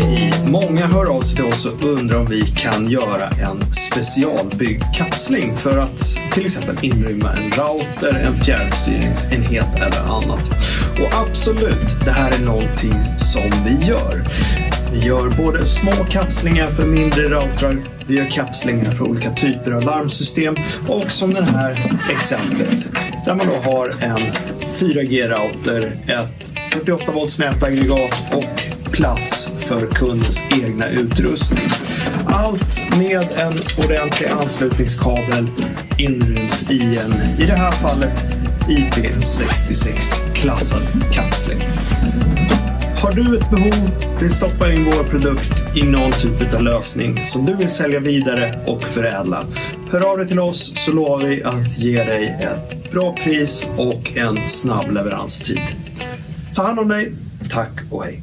Hej! Många hör av sig till oss och undrar om vi kan göra en specialbyggd kapsling för att till exempel inrymma en router, en fjärrstyrningsenhet eller annat. Och absolut, det här är någonting som vi gör. Vi gör både små kapslingar för mindre routrar, vi gör kapslingar för olika typer av larmsystem och som det här exemplet där man då har en 4G-router, ett 48 volts nätaggregat och plats för kundens egna utrustning. Allt med en ordentlig anslutningskabel inrymt i en, i det här fallet, IP66-klassad kapsling. Har du ett behov, vill stoppa in vår produkt i någon typ av lösning som du vill sälja vidare och förädla. Hör av dig till oss så lovar vi att ge dig ett bra pris och en snabb leveranstid. Ta hand om dig. Tack och hej.